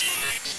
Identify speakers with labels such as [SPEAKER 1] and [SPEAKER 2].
[SPEAKER 1] Shit.